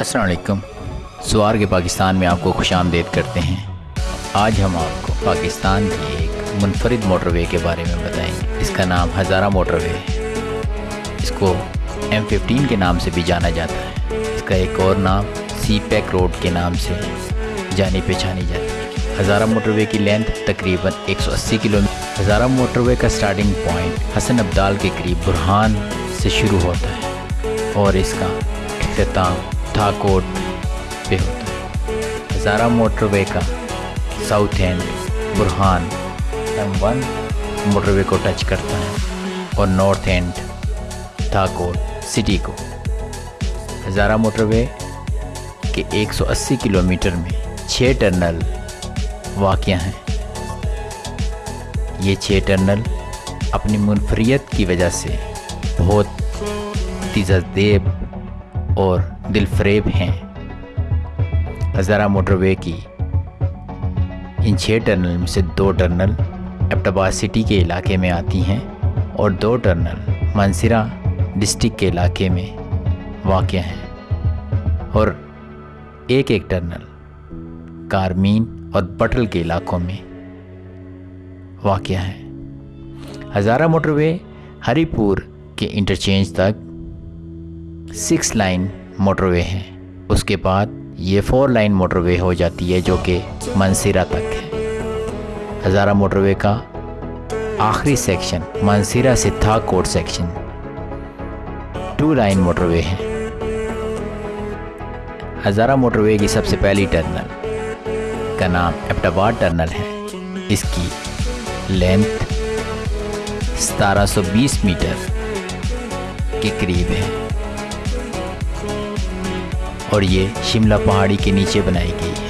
السلام علیکم۔ سوار کے پاکستان میں آپ کو خوش آمدید کرتے ہیں۔ آج ہم آپ کو پاکستان کی ایک منفرد موٹر وے کے بارے میں بتائیں۔ گے اس کا نام ہزارہ موٹر وے ہے۔ اس کو ایم ففٹین کے نام سے بھی جانا جاتا ہے۔ اس کا ایک اور نام سی پیک روڈ کے نام سے جانی پہچانی جاتی ہے ہزارہ موٹر وے کی لینتھ تقریباً ایک سو اسی kilometre Hazara motorway کا سٹارٹنگ پوائنٹ حسن عبدال کے قریب برہان سے شروع ہوتا ہے۔ اور اس کا اختتام تھاکوٹ پہ ہوتا ہے۔ ہزارہ موٹر وے کا south end Burhan M one motorway کو ٹچ کرتا ہے اور نارتھ اینڈ تھاکوٹ سٹی کو۔ ہزارہ موٹر وے کے ایک سو اسی کلو میٹر میں چھ ٹرنل واقع ہیں۔ یہ چھ ٹرنل اپنی منفریت کی وجہ سے بہت دیب اور دل فریب ہیں۔ ہزارہ موٹر وے کی۔ ان چھ ٹرنل میں سے دو ٹرنل ایپٹاباد سٹی کے علاقے میں آتی ہیں اور دو ٹرنل منصرہ ڈسٹک کے علاقے میں واقع ہیں۔ اور ایک ایک ٹرنل کارمین اور بٹل کے علاقوں میں واقع ہیں۔ ہزارہ موٹر وے ہری پور کے انٹرچینج تک سکس لائن موٹر وے ہیں۔ اس کے بعد یہ فور لائن موٹر وے ہو جاتی ہے جو کہ منصیرہ تک ہے۔ ہزارہ موٹر وے کا آخری سیکشن منصیرہ سے Thakot section two lane motorway ہے ہزارہ موٹر وے کی سب سے پہلی ٹرنل کا نام ایپٹاباد ٹرنل ہے۔ اس کی لینتھ ستارہ سو بیس میٹر کے قریب ہے۔ اور یہ شملہ پہاڑی کے نیچے بنائی گئی ہے۔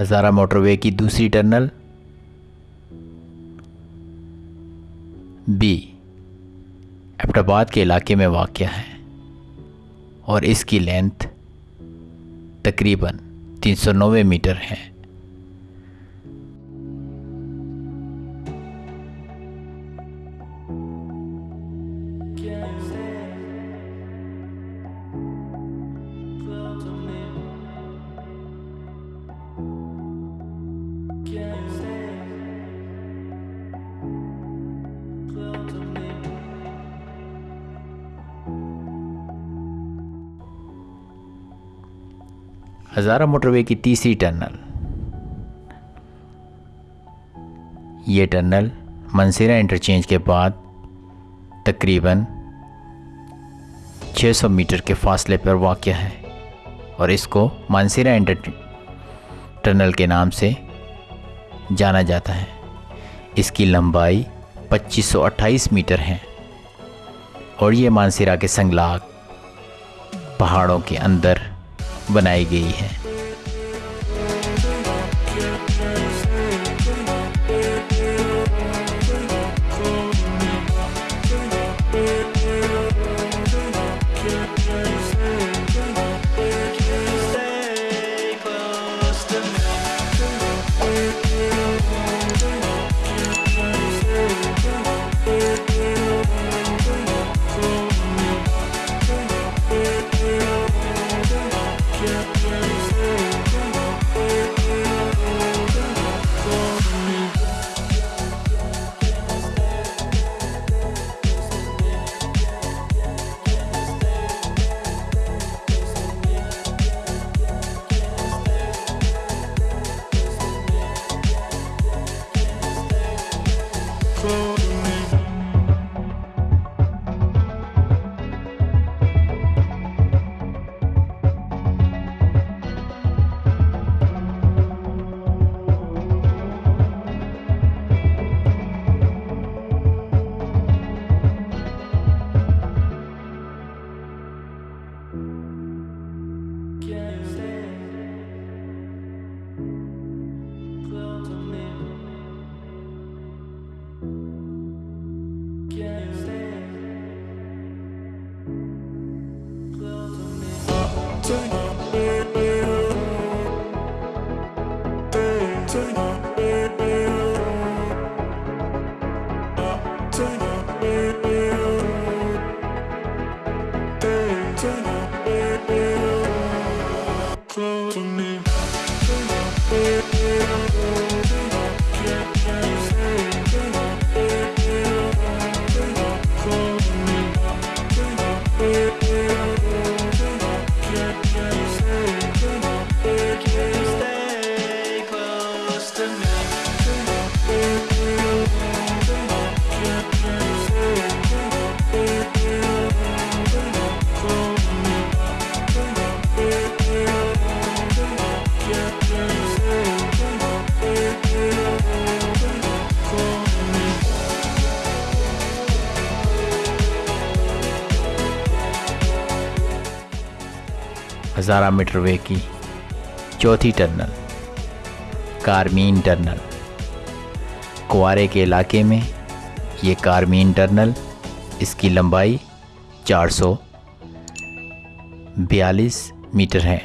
ہزارہ موٹر وے کی دوسری ٹرنل۔ بی ایپٹاباد کے علاقے میں واقع ہے اور اس کی لینتھ تقریباً تین سو نوے میٹر ہے۔ ہزارہ موٹر وے کی تیسری ٹرنل یہ ٹرنل منصیرہ انٹرچینج کے بعد تقریباً چھ سو میٹر کے فاصلے پر واقع ہے اور اس کو منصیرہ انٹر ٹرنل کے نام سے جانا جاتا ہے۔ اس کی لمبائی پچیس سو اٹھائیس میٹر ہے اور یہ مانسیرہ کے سنگلاگ پہاڑوں کے اندر بنائی گئی ہے۔ ہزارہ میٹر وے کی۔ چوتھی ٹرنل کارمین ٹرنل کوارے کے علاقے میں یہ کارمین ٹرنل اس کی لمبائی چار سو بیالیس میٹر ہے۔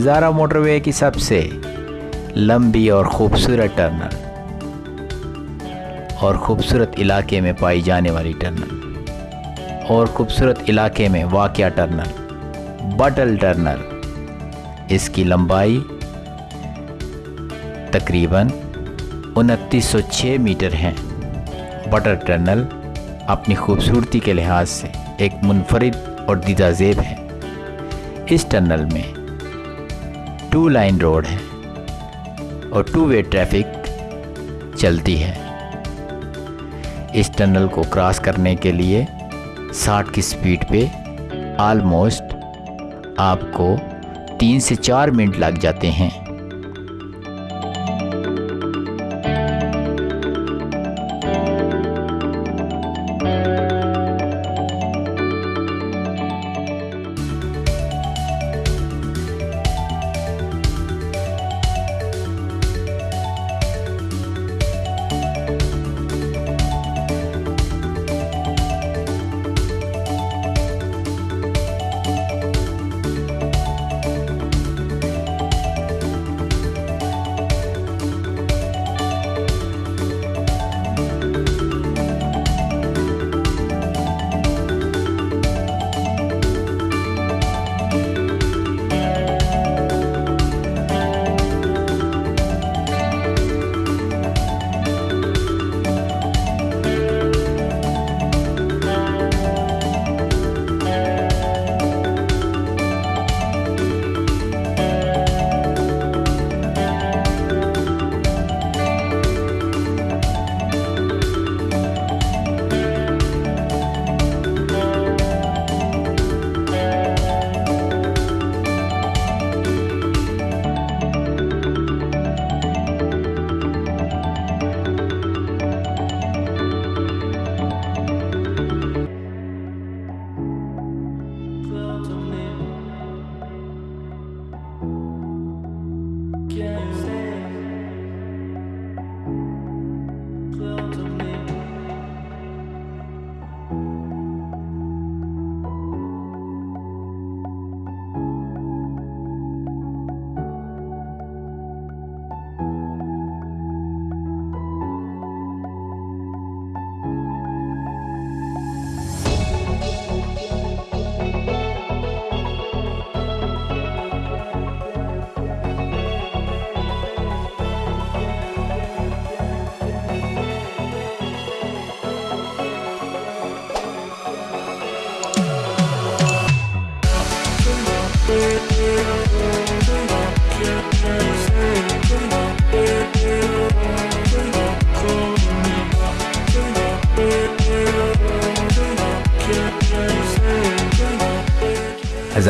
ہزارہ موٹر وے کی سب سے لمبی اور خوبصورت ٹرنل اور خوبصورت علاقے میں پائی جانے والی ٹرنل اور خوبصورت علاقے میں واقع ٹرنل بٹل ٹرنل اس کی لمبائی تقریباً انتیس سو چھ میٹر ہیں۔ بٹر ٹرنل اپنی خوبصورتی کے لحاظ سے ایک منفرد اور دیدہ زیب ہے۔ اس ٹرنل میں ٹو لائن روڈ ہے اور ٹو وے ٹریفک چلتی ہے اس ٹنل کو کراس کرنے کے لیے ساٹھ کی سپیڈ پہ آلموسٹ آپ کو تین سے چار منٹ لگ جاتے ہیں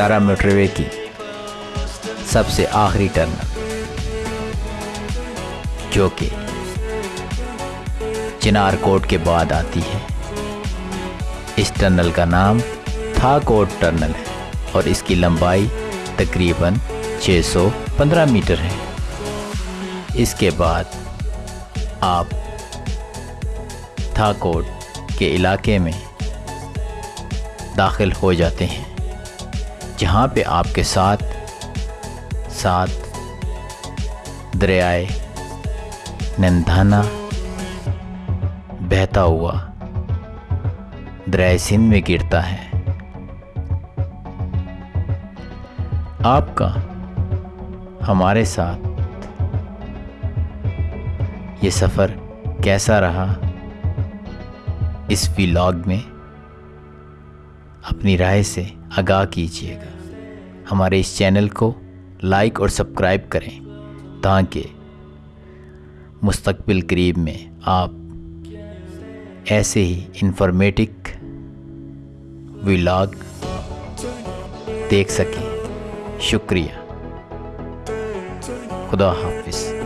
ہزارہ موٹر وے کی۔ سب سے آخری ٹرنل جو کہ چنار کوٹ کے بعد آتی ہے۔ اس ٹنل کا نام تھا کوٹ ٹرنل ہے اور اس کی لمبائی تقریباً چھ سو پندرہ میٹر ہے۔ اس کے بعد آپ تھا کوٹ کے علاقے میں داخل ہو جاتے ہیں۔ جہاں پہ آپ کے ساتھ ساتھ دریائے نندھانا بہتا ہوا دریائے سندھ میں گرتا ہے۔ آپ کا ہمارے ساتھ یہ سفر کیسا رہا؟ اس ویلاگ میں اپنی رائے سے آگاہ کیجیے گا۔ ہمارے اس چینل کو لائک اور سبسکرائب کریں تاکہ مستقبل قریب میں آپ ایسے ہی انفارمیٹک ویلاگ دیکھ سکیں۔ شکریہ۔ خدا حافظ۔